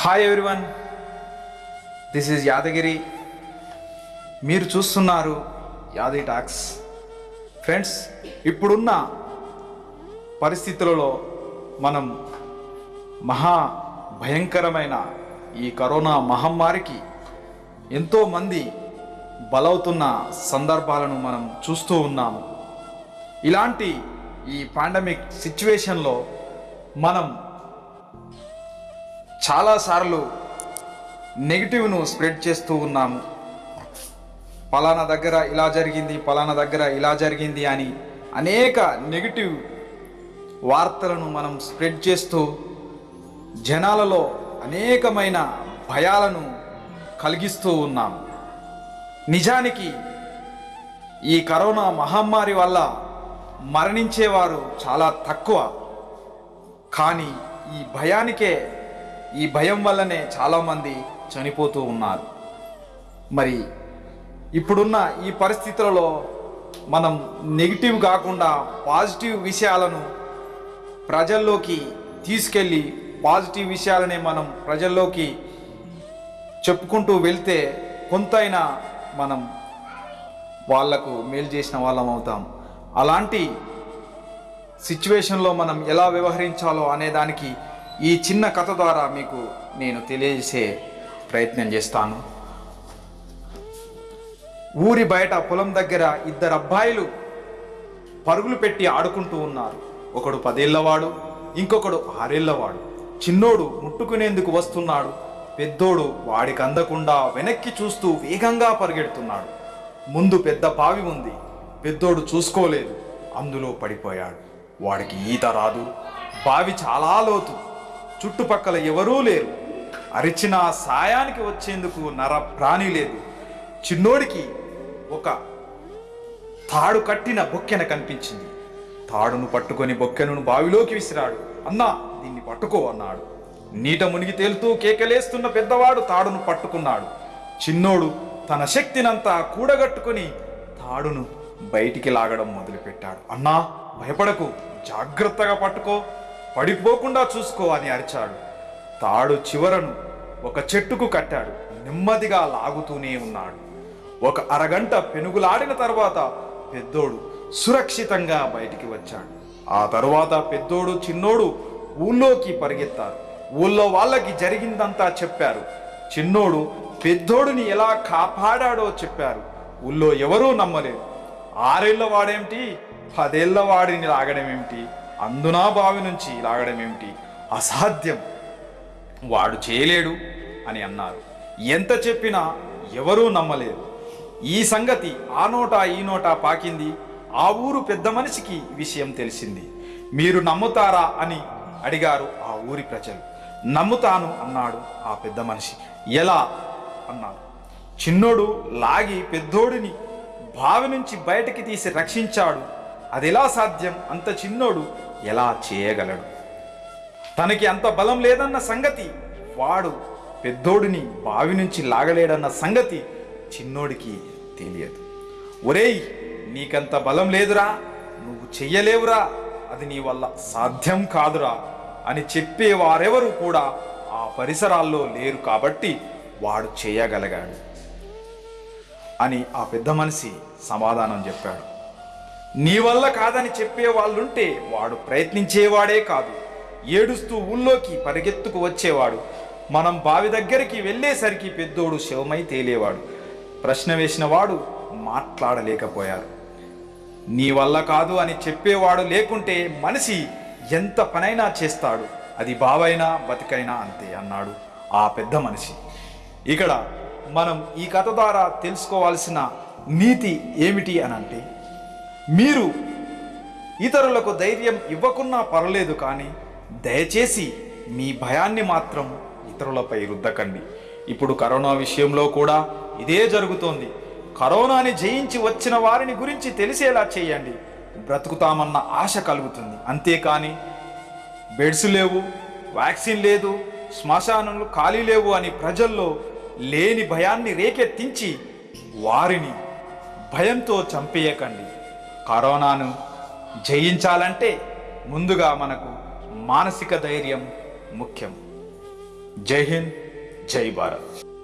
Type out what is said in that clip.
Hi everyone this is Yadagiri మీరు చూస్తున్నారు యాది టాక్స్ ఫ్రెండ్స్ ఇప్పుడున్న పరిస్థితులలో మనం మహా భయంకరమైన ఈ కరోనా మహమ్మారికి ఎంతోమంది బలవుతున్న సందర్భాలను మనం చూస్తూ ఉన్నాము. ఇలాంటి ఈ పాండమిక్ సిచ్యువేషన్లో మనం చాలాసార్లు నెగిటివ్ను స్ప్రెడ్ చేస్తూ ఉన్నాము. పలానా దగ్గర ఇలా జరిగింది పలానా దగ్గర ఇలా జరిగింది అని అనేక నెగిటివ్ వార్తలను మనం స్ప్రెడ్ చేస్తూ జనాలలో అనేకమైన భయాలను కలిగిస్తూ ఉన్నాం. నిజానికి ఈ కరోనా మహమ్మారి వల్ల మరణించేవారు చాలా తక్కువ. కానీ ఈ భయానికే ఈ భయం వల్లనే చాలామంది చనిపోతూ ఉన్నారు. మరి ఇప్పుడున్న ఈ పరిస్థితులలో మనం నెగిటివ్ కాకుండా పాజిటివ్ విషయాలను ప్రజల్లోకి తీసుకెళ్ళి పాజిటివ్ విషయాలనే మనం ప్రజల్లోకి చెప్పుకుంటూ వెళ్తే కొంతైనా మనం వాళ్ళకు మేలు చేసిన వాళ్ళం అవుతాం. అలాంటి సిచ్యువేషన్లో మనం ఎలా వ్యవహరించాలో అనే దానికి ఈ చిన్న కథ ద్వారా మీకు నేను తెలియజేసే ప్రయత్నం చేస్తాను. ఊరి బయట పొలం దగ్గర ఇద్దరు అబ్బాయిలు పరుగులు పెట్టి ఆడుకుంటూ ఉన్నారు. ఒకడు పదేళ్ళవాడు ఇంకొకడు ఆరేళ్ళవాడు. చిన్నోడు ముట్టుకునేందుకు వస్తున్నాడు. పెద్దోడు వాడికి అందకుండా వెనక్కి చూస్తూ వేగంగా పరిగెడుతున్నాడు. ముందు పెద్ద బావి ఉంది. పెద్దోడు చూసుకోలేదు. అందులో పడిపోయాడు. వాడికి ఈత రాదు. బావి చాలా లోతు. చుట్టుపక్కల ఎవరూ లేరు. అరిచిన సాయానికి వచ్చేందుకు నర ప్రాణి లేదు. చిన్నోడికి ఒక తాడు కట్టిన బొక్కెన కనిపించింది. తాడును పట్టుకొని బొక్కెను బావిలోకి విసిరాడు. అన్నా దీన్ని పట్టుకో అన్నాడు. నీట మునిగి తేలుతూ కేకలేస్తున్న పెద్దవాడు తాడును పట్టుకున్నాడు. చిన్నోడు తన శక్తినంతా కూడగట్టుకొని తాడును బయటికి లాగడం మొదలుపెట్టాడు. అన్నా భయపడకు. జాగ్రత్తగా పట్టుకో. పడిపోకుండా చూసుకో అని అరిచాడు. తాడు చివరను ఒక చెట్టుకు కట్టాడు. నెమ్మదిగా లాగుతూనే ఉన్నాడు. ఒక అరగంట పెనుగులాడిన తర్వాత పెద్దోడు సురక్షితంగా బయటికి వచ్చాడు. ఆ తరువాత పెద్దోడు చిన్నోడు ఊళ్ళోకి పరిగెత్తారు. ఊళ్ళో వాళ్ళకి జరిగిందంతా చెప్పారు. చిన్నోడు పెద్దోడిని ఎలా కాపాడాడో చెప్పారు. ఊళ్ళో ఎవరూ నమ్మలేదు. ఆరేళ్ళ వాడేమిటి? పదేళ్ళ వాడిని లాగడం ఏమిటి అందునా బావి నుంచి లాగడం ఏమిటి? అసాధ్యం. వాడు చేయలేడు అని అన్నారు. ఎంత చెప్పినా ఎవరూ నమ్మలేదు. ఈ సంగతి ఆ నోట ఈ నోట పాకింది. ఆ ఊరు పెద్ద మనిషికి విషయం తెలిసింది. మీరు నమ్ముతారా అని అడిగారు ఆ ఊరి ప్రజలు. నమ్ముతాను అన్నాడు ఆ పెద్ద మనిషి. ఎలా? అన్నాడు చిన్నోడు లాగి పెద్దోడిని బావి నుంచి బయటికి తీసి రక్షించాడు. అది ఎలా సాధ్యం? అంత చిన్నోడు ఎలా చేయగలడు? తనకి అంత బలం లేదన్న సంగతి వాడు పెద్దోడిని బావి నుంచి లాగలేడన్న సంగతి చిన్నోడికి తెలియదు. ఒరేయ్ నీకంత బలం లేదురా నువ్వు చెయ్యలేవురా అది నీ వల్ల సాధ్యం కాదురా అని చెప్పే వారెవరు కూడా ఆ పరిసరాల్లో లేరు కాబట్టి వాడు చేయగలగాడు అని ఆ పెద్ద మనిషి సమాధానం చెప్పాడు. నీ వల్ల కాదని చెప్పే వాళ్ళుంటే వాడు ప్రయత్నించేవాడే కాదు. ఏడుస్తూ ఊళ్ళోకి పరిగెత్తుకు వచ్చేవాడు. మనం బావి దగ్గరికి వెళ్ళేసరికి పెద్దోడు శవమై తేలేవాడు. ప్రశ్న వేసిన వాడు మాట్లాడలేకపోయారు. నీ వల్ల కాదు అని చెప్పేవాడు లేకుంటే మనిషి ఎంత పనైనా చేస్తాడు. అది బావైనా బతికైనా అంతే అన్నాడు ఆ పెద్ద మనిషి. ఇక్కడ మనం ఈ కథ ద్వారా తెలుసుకోవాల్సిన నీతి ఏమిటి అని అంటే మీరు ఇతరులకు ధైర్యం ఇవ్వకున్నా పర్లేదు కానీ దయచేసి మీ భయాన్ని మాత్రం ఇతరులపై రుద్దకండి. ఇప్పుడు కరోనా విషయంలో కూడా ఇదే జరుగుతోంది. కరోనాని జయించి వచ్చిన వారిని గురించి తెలిసేలా చేయండి. బ్రతుకుతామన్న ఆశ కలుగుతుంది. అంతేకాని బెడ్స్ లేవు వ్యాక్సిన్ లేదు శ్మశానాలు ఖాళీ లేవు అని ప్రజల్లో లేని భయాన్ని రేకెత్తించి వారిని భయంతో చంపేయకండి. కరోనాను జయించాలంటే ముందుగా మనకు మానసిక ధైర్యం ముఖ్యం. జై హింద్ జై భారత్.